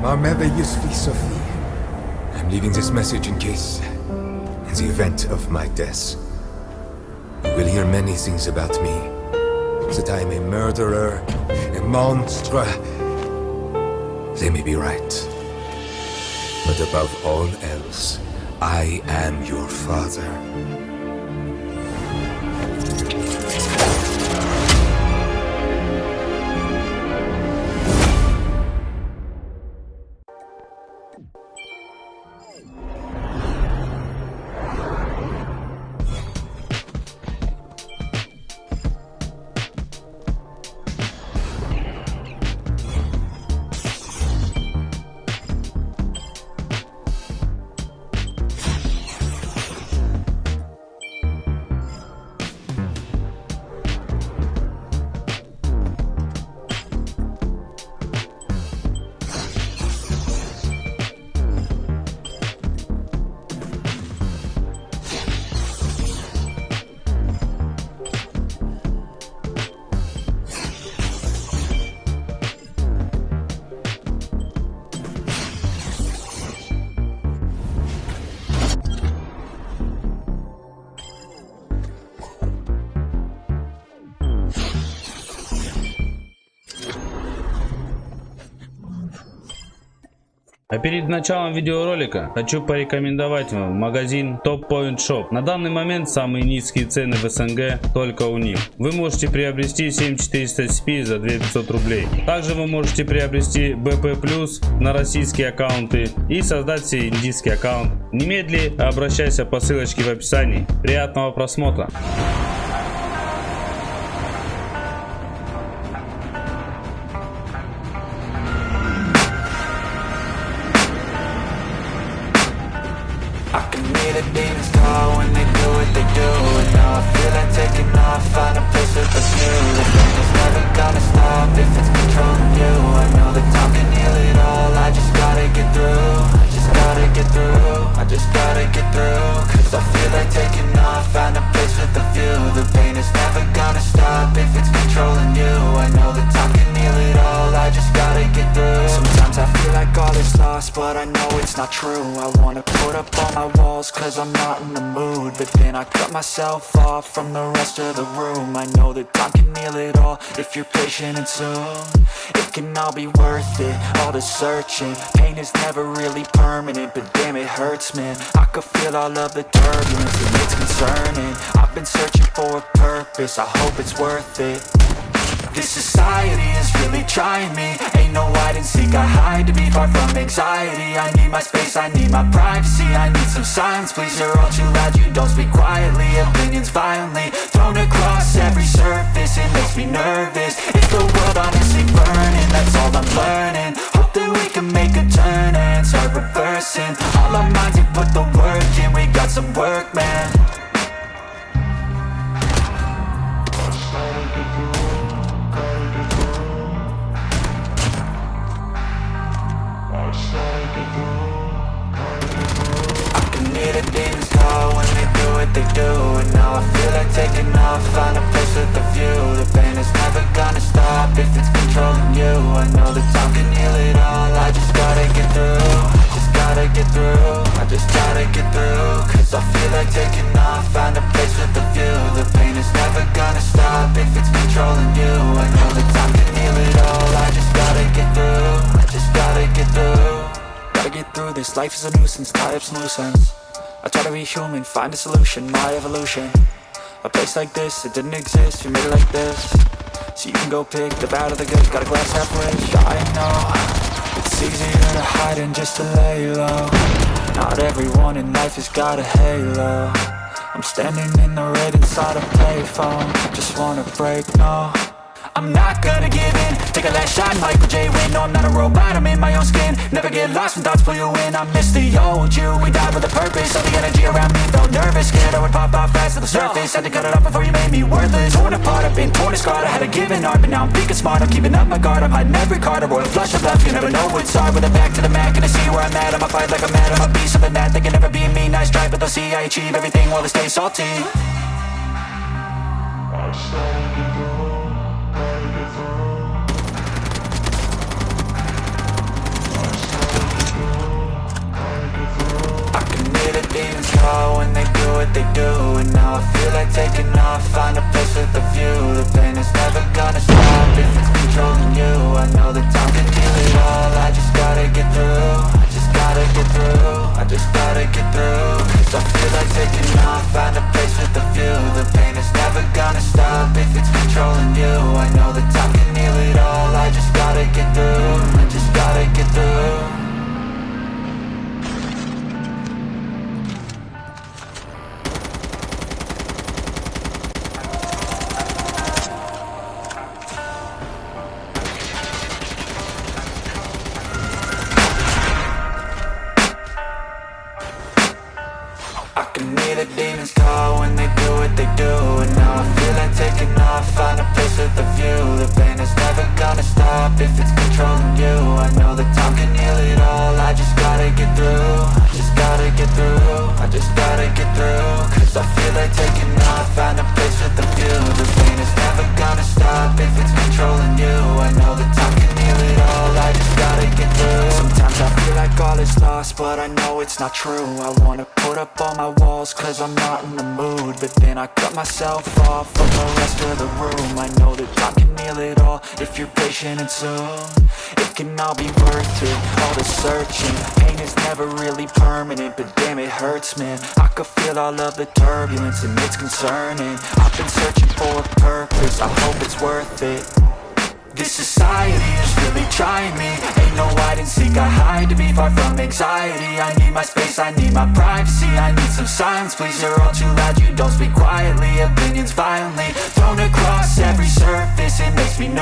Marmeva Yusfi Sophie. I'm leaving this message in case, in the event of my death, you will hear many things about me. That I am a murderer, a monster. They may be right. But above all else, I am your father. А перед началом видеоролика хочу порекомендовать вам магазин Top Point Shop. На данный момент самые низкие цены в СНГ только у них. Вы можете приобрести 7400 SP за 2500 рублей. Также вы можете приобрести BP Plus на российские аккаунты и создать себе индийский аккаунт. Немедли обращайся по ссылочке в описании. Приятного просмотра! Find a place with a view not true. I wanna put up all my walls, cause I'm not in the mood. But then I cut myself off from the rest of the room. I know that time can heal it all, if you're patient and soon. It can all be worth it, all the searching. Pain is never really permanent, but damn it hurts man. I could feel all of the turbulence and it's concerning. I've been searching for a purpose, I hope it's worth it this society is really trying me. Ain't no hide and seek, I hide to be far from anxiety. I need my space, I need my privacy I need some silence, please, you're all too loud You don't speak quietly, opinions violently Thrown across every surface, it makes me nervous. Is the world honestly burning, that's all I'm learning. Hope that we can make a turn and start reversing. All our minds and put the work in, we got some work, man taking off, find a place with a view. The pain is never gonna stop if it's controlling you. I know that time can heal it all, I just gotta get through Just gotta get through, I just gotta get through Cause I feel like taking off, find a place with a view. The pain is never gonna stop if it's controlling you. I know that time can heal it all, I just gotta get through I just gotta get through. Gotta get through this, life is a nuisance, tie up some loose ends. I try to be human, find a solution, my evolution A place like this, it didn't exist, we made it like this. So you can go pick the bad or the good, got a glass half rich I know, it's easier to hide than just to lay low Not everyone in life has got a halo. I'm standing in the red inside a payphone. Just wanna break, no. I'm not gonna give in. Take a last shot, Michael J. Win No, I'm not a robot, I'm in my own skin. Never get lost when thoughts pull you in I miss the old you, we died with a purpose All the energy around me. Felt nervous Scared I would pop off to the surface Had to cut it off before you made me worthless Torn apart, I've been torn and scarred I had a given art, but now I'm thinking smart I'm keeping up my guard, I'm hiding every card A royal flush of love, you never know what's hard With a back to the mat, gonna see where I'm at I'ma fight like I'm mad, I'ma be something that They can never be me, nice try But they'll see I achieve everything while they stay salty like taking off Find a place with a view. The pain is never gonna stop If it's controlling you. I know that time can heal it all. I just gotta get through. I just gotta get through. I just gotta get through. Cause I feel like taking off Find a place with a view. The pain is never gonna stop If it's controlling you. I know that time if it's controlling you. I know that time can heal it all, I just gotta get through. I just gotta get through, I just gotta get through. Cause I feel like but I know it's not true. I wanna put up all my walls, cause I'm not in the mood. But then I cut myself off from the rest of the room. I know that I can heal it all, if you're patient and soon. It can all be worth it, all the searching. Pain is never really permanent, but damn it hurts man. I could feel all of the turbulence and it's concerning. I've been searching for a purpose, I hope it's worth it. This society is really trying me seek, I hide to be far from anxiety. I need my space, I need my privacy I need some silence, please, you're all too loud You don't speak quietly, opinions violently Thrown across every surface, it makes me nervous